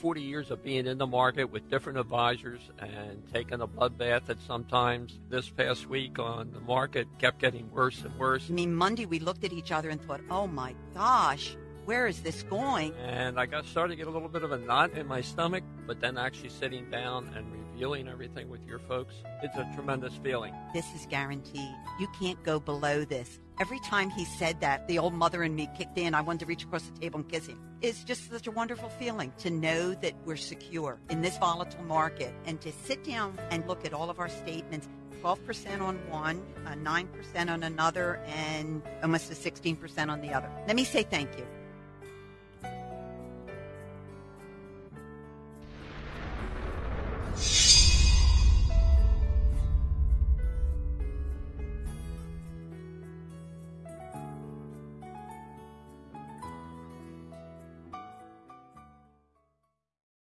40 years of being in the market with different advisors and taking a bloodbath at sometimes this past week on the market kept getting worse and worse. I mean, Monday we looked at each other and thought, oh my gosh, where is this going? And I got started to get a little bit of a knot in my stomach, but then actually sitting down and reviewing everything with your folks, it's a tremendous feeling. This is guaranteed. You can't go below this. Every time he said that, the old mother in me kicked in. I wanted to reach across the table and kiss him. It's just such a wonderful feeling to know that we're secure in this volatile market and to sit down and look at all of our statements 12% on one, uh, 9% on another, and almost a 16% on the other. Let me say thank you.